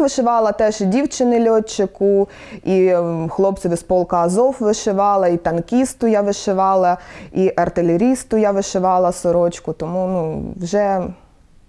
Вишивала теж і дівчини льотчику, і ем, хлопцеві з полка Азов вишивала, і танкісту я вишивала, і артилерісту я вишивала сорочку, тому ну, вже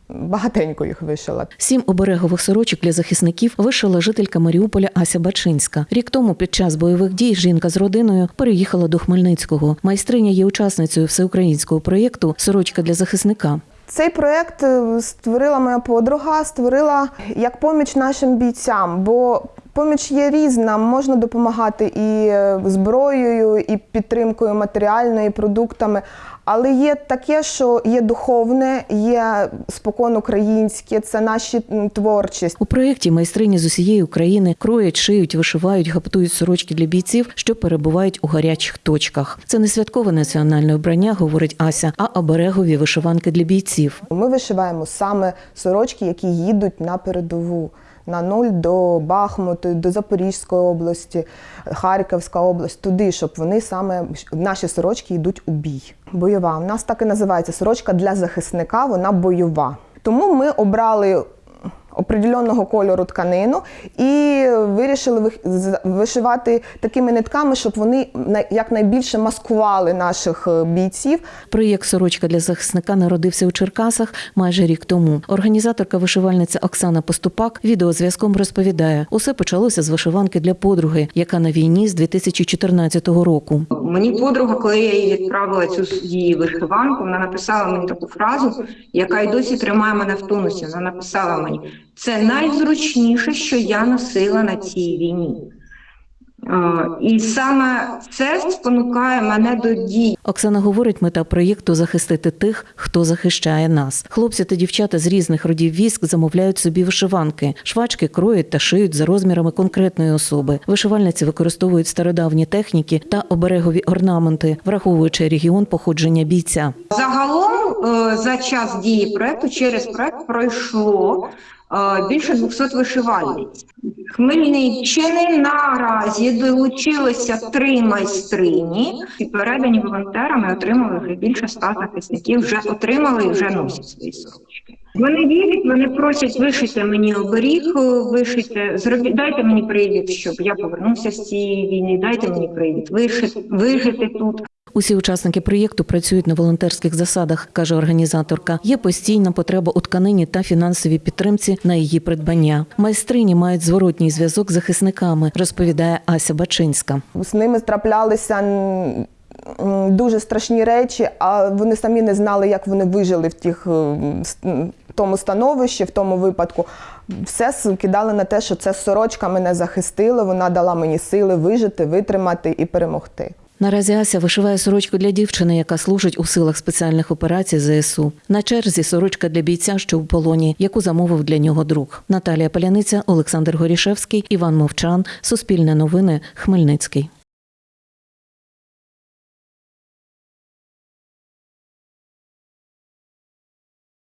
багатенько їх вишила. Сім оберегових сорочок для захисників вишила жителька Маріуполя Ася Бачинська. Рік тому під час бойових дій жінка з родиною переїхала до Хмельницького. Майстриня є учасницею всеукраїнського проєкту Сорочка для захисника. Цей проєкт е, створила моя подруга, створила як поміч нашим бійцям, бо поміч є різна, можна допомагати і е, зброєю, і підтримкою матеріальною, і продуктами. Але є таке, що є духовне, є спокон українське, це наші творчість. У проєкті майстрині з усієї України кроять, шиють, вишивають, гаптують сорочки для бійців, що перебувають у гарячих точках. Це не святкове національне обрання, говорить Ася, а оберегові вишиванки для бійців. Ми вишиваємо саме сорочки, які їдуть на передову. На нуль до Бахмуту, до Запорізької області, Харківська область, туди, щоб вони саме наші сорочки йдуть у бій. Бойова. У нас так і називається сорочка для захисника, вона бойова. Тому ми обрали определеного кольору тканину і вирішили вишивати такими нитками, щоб вони на- якнайбільше маскували наших е, бійців. Проєкт Сорочка для захисника народився у Черкасах майже рік тому. Організаторка вишивальниця Оксана Поступак відеозв'язком розповідає, усе почалося з вишиванки для подруги, яка на війні з 2014 року. Мені подруга, коли я їй відправила цю її вишиванку, вона написала мені таку фразу, яка й досі тримає мене в тонусі. Вона написала мені: це найзручніше, що я носила на цій війні. Е, І саме це спонукає мене до дій. Оксана говорить, мета проєкту захистити тих, хто захищає нас. Хлопці та дівчата з різних родів військ замовляють собі вишиванки. Швачки кроють та шиють за розмірами конкретної особи. Вишивальниці використовують стародавні техніки та оберегові орнаменти, враховуючи регіон походження бійця. Загалом е, за час дії проекту через проект пройшло більше 200 вишивальниць. Хмельниччини наразі долучилося три майстрині і передані волонтерами отримали вже більше 100 захисників, вже отримали і вже носять свої сорочки. Вони вірять, вони просять вишити мені оберіг, е, вишити, зробіть, дайте мені привід, щоб я повернувся з цієї війни, дайте мені привід, вишити, вижити тут. Усі учасники проєкту працюють на волонтерських засадах, каже організаторка. Є постійна потреба у тканині та фінансовій підтримці на її придбання. Майстрині мають зворотній зв'язок з захисниками, розповідає Ася Бачинська. З ними траплялися дуже страшні речі, а вони самі не знали, як вони вижили в тих в тому становищі, в тому випадку. Все кидали на те, що це сорочка мене захистила, вона дала мені сили вижити, витримати і перемогти. Наразі Ася вишиває сорочку для дівчини, яка служить у силах спеціальних операцій ЗСУ. На черзі сорочка для бійця, що в полоні, яку замовив для нього друг. Наталія Паляниця, Олександр Горішевський, Іван Мовчан. Суспільне новини. Хмельницький.